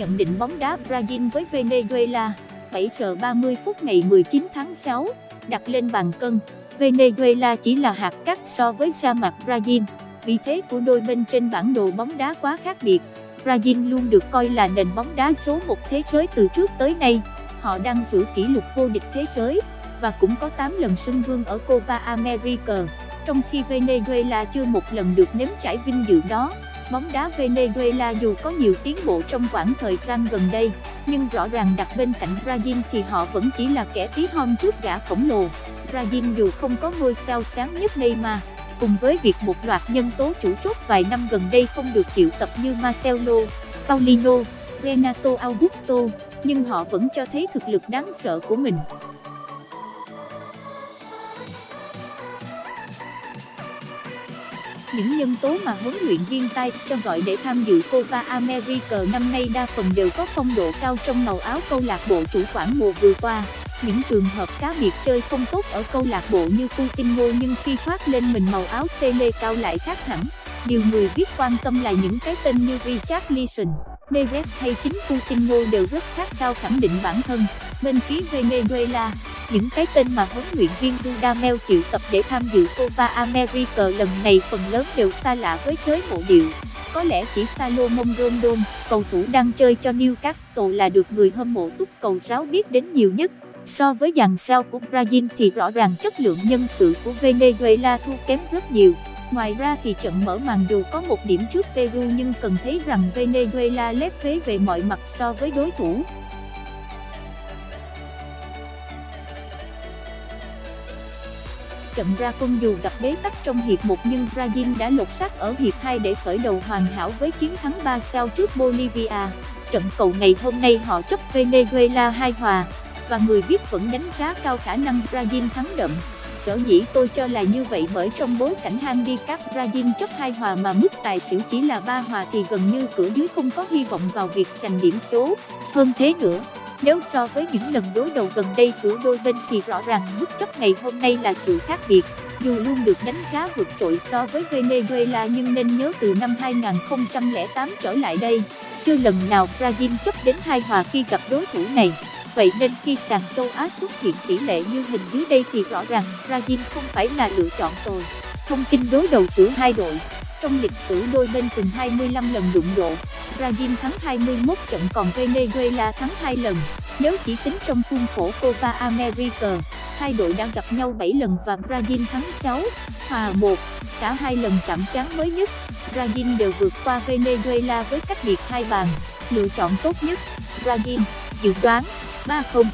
nhận định bóng đá Brazil với Venezuela, 7 giờ 30 phút ngày 19 tháng 6, đặt lên bàn cân, Venezuela chỉ là hạt cát so với sa mạc Brazil, vị thế của đôi bên trên bản đồ bóng đá quá khác biệt. Brazil luôn được coi là nền bóng đá số 1 thế giới từ trước tới nay, họ đang giữ kỷ lục vô địch thế giới, và cũng có 8 lần xưng vương ở Copa America, trong khi Venezuela chưa một lần được nếm trải vinh dự đó. Bóng đá Venezuela dù có nhiều tiến bộ trong khoảng thời gian gần đây, nhưng rõ ràng đặt bên cạnh Brazil thì họ vẫn chỉ là kẻ tí hon trước gã khổng lồ. Brazil dù không có ngôi sao sáng nhất Neymar, cùng với việc một loạt nhân tố chủ chốt vài năm gần đây không được triệu tập như Marcelo, Paulinho, Renato Augusto, nhưng họ vẫn cho thấy thực lực đáng sợ của mình. Những nhân tố mà huấn luyện viên tay cho gọi để tham dự Copa America năm nay đa phần đều có phong độ cao trong màu áo câu lạc bộ chủ quản mùa vừa qua. Những trường hợp cá biệt chơi không tốt ở câu lạc bộ như Coutinho nhưng khi khoác lên mình màu áo Cele cao lại khác hẳn. Điều người viết quan tâm là những cái tên như Richard Leeson, Neres hay chính Coutinho đều rất khát cao khẳng định bản thân. Bên phía Venezuela, những cái tên mà huấn luyện viên Dudamel chịu tập để tham dự Copa America lần này phần lớn đều xa lạ với giới mộ điệu. Có lẽ chỉ Salomon Rondon, cầu thủ đang chơi cho Newcastle là được người hâm mộ túc cầu giáo biết đến nhiều nhất. So với dàn sao của Brazil thì rõ ràng chất lượng nhân sự của Venezuela thua kém rất nhiều. Ngoài ra thì trận mở màn dù có một điểm trước Peru nhưng cần thấy rằng Venezuela lép vế về mọi mặt so với đối thủ. Trận ra quân dù gặp bế tắc trong hiệp 1 nhưng Brazil đã lột xác ở hiệp 2 để khởi đầu hoàn hảo với chiến thắng 3 sao trước Bolivia. Trận cầu ngày hôm nay họ chấp Venezuela 2 hòa, và người viết vẫn đánh giá cao khả năng Brazil thắng đậm. Sở dĩ tôi cho là như vậy bởi trong bối cảnh handicap Brazil chấp 2 hòa mà mức tài xỉu chỉ là 3 hòa thì gần như cửa dưới không có hy vọng vào việc giành điểm số. Hơn thế nữa, nếu so với những lần đối đầu gần đây giữa đôi bên thì rõ ràng mức chấp ngày hôm nay là sự khác biệt. Dù luôn được đánh giá vượt trội so với Venezuela nhưng nên nhớ từ năm 2008 trở lại đây, chưa lần nào Brazil chấp đến hai hòa khi gặp đối thủ này. Vậy nên khi sàn châu Á xuất hiện tỷ lệ như hình dưới đây thì rõ ràng Brazil không phải là lựa chọn tồi. Thông tin đối đầu giữa hai đội trong lịch sử đôi bên từng 25 lần đụng độ, Brazil thắng 21 trận còn Venezuela thắng 2 lần. Nếu chỉ tính trong khuôn khổ Copa America, hai đội đã gặp nhau 7 lần và Brazil thắng 6, hòa 1. Cả hai lần chạm trán mới nhất, Brazil đều vượt qua Venezuela với cách biệt hai bàn. Lựa chọn tốt nhất, Brazil, dự đoán 3-0.